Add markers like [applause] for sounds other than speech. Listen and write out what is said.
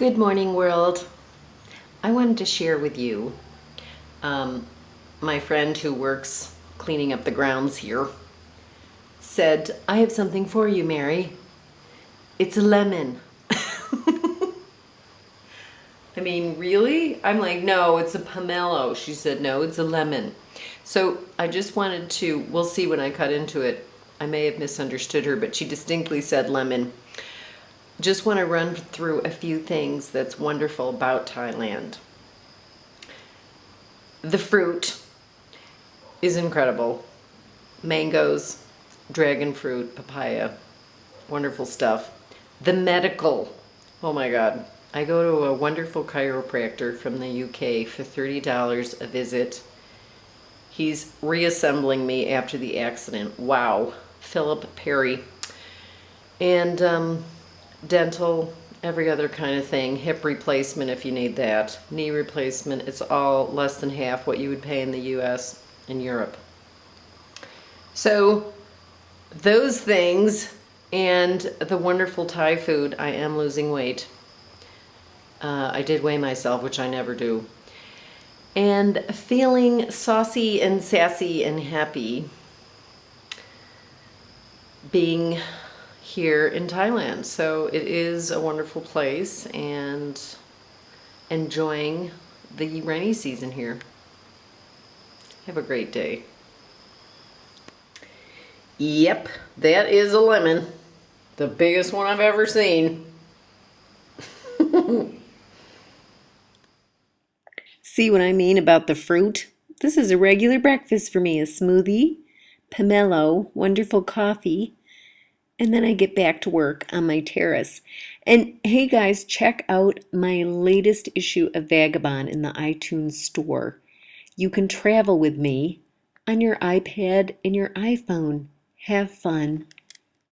Good morning, world. I wanted to share with you um, my friend who works cleaning up the grounds here said, I have something for you, Mary. It's a lemon. [laughs] I mean, really? I'm like, no, it's a pomelo. She said, no, it's a lemon. So I just wanted to, we'll see when I cut into it. I may have misunderstood her, but she distinctly said lemon. Just want to run through a few things that's wonderful about Thailand. The fruit is incredible. Mangoes, dragon fruit, papaya, wonderful stuff. The medical, oh my God. I go to a wonderful chiropractor from the UK for $30 a visit. He's reassembling me after the accident. Wow. Philip Perry. And um, dental, every other kind of thing. Hip replacement if you need that. Knee replacement. It's all less than half what you would pay in the US and Europe. So those things and the wonderful Thai food, I am losing weight. Uh, I did weigh myself, which I never do. And feeling saucy and sassy and happy being here in Thailand. So it is a wonderful place and enjoying the rainy season here. Have a great day. Yep, that is a lemon. The biggest one I've ever seen. [laughs] See what I mean about the fruit? This is a regular breakfast for me. A smoothie, pomelo, wonderful coffee, and then I get back to work on my terrace. And hey guys, check out my latest issue of Vagabond in the iTunes store. You can travel with me on your iPad and your iPhone. Have fun.